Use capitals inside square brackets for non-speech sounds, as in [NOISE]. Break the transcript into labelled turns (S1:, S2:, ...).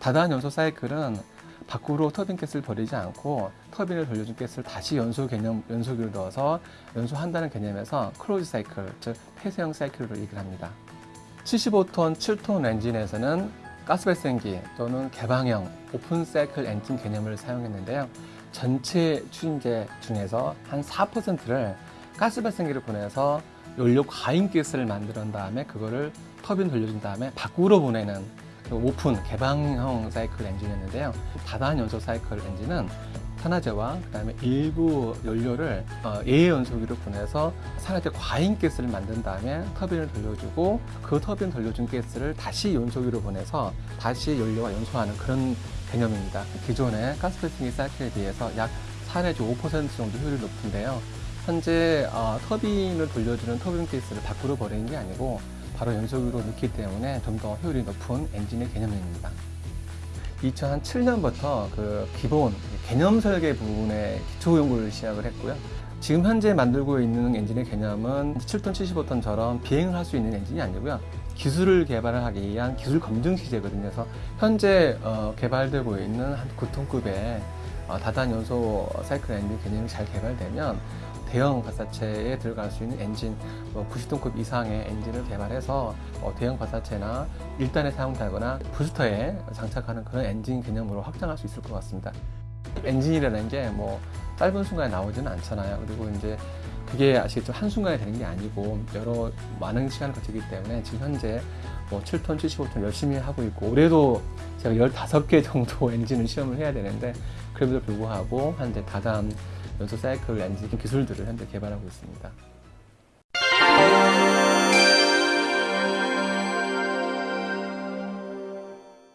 S1: 다단 연소 사이클은 밖으로 터빈 가스를 버리지 않고 터빈을 돌려준 가스를 다시 연소 개념 연소기로 넣어서 연소한다는 개념에서 closed cycle, 즉 폐쇄형 사이클로 얘기를 합니다. 75톤, 7톤 엔진에서는 가스 발생기 또는 개방형 open cycle 엔진 개념을 사용했는데요. 전체 추진제 중에서 한 4%를 가스 발생기를 보내서 연료 과잉 가스를 만든 다음에 그거를 터빈 돌려준 다음에 밖으로 보내는 그 오픈 개방형 사이클 엔진이었는데요. 다단 연소 사이클 엔진은 산화제와 그다음에 일부 연료를 어, 예의 연소기로 보내서 산화제 과잉 가스를 만든 다음에 터빈을 돌려주고 그 터빈 돌려준 가스를 다시 연소기로 보내서 다시 연료가 연소하는 그런 개념입니다. 기존의 가스프레싱 사이클에 비해서 약 4 내지 5% 정도 효율이 높은데요. 현재 어, 터빈을 돌려주는 터빈 가스를 밖으로 버리는 게 아니고 바로 연소기로 넣기 때문에 좀 더 효율이 높은 엔진의 개념입니다. 2007년부터 그 기본 개념 설계 부분의 기초 연구를 시작을 했고요. 지금 현재 만들고 있는 엔진의 개념은 7톤, 75톤처럼 비행을 할 수 있는 엔진이 아니고요. 기술을 개발하기 위한 기술 검증 시제거든요. 그래서 현재 어, 개발되고 있는 한 9톤급의 어, 다단 연소 사이클 엔진 개념이 잘 개발되면 대형 발사체에 들어갈 수 있는 엔진, 뭐 90톤급 이상의 엔진을 개발해서 어, 대형 발사체나 1단에 사용되거나 부스터에 장착하는 그런 엔진 개념으로 확장할 수 있을 것 같습니다. 엔진이라는 게 뭐 짧은 순간에 나오지는 않잖아요. 그리고 이제 그게 아시겠죠? 한순간에 되는 게 아니고 여러 많은 시간을 거치기 때문에 지금 현재 뭐 7톤, 75톤 열심히 하고 있고 올해도 제가 15개 정도 [LAUGHS] 엔진을 시험을 해야 되는데 그럼에도 불구하고 현재 다단 연소 사이클 엔진 기술들을 현재 개발하고 있습니다.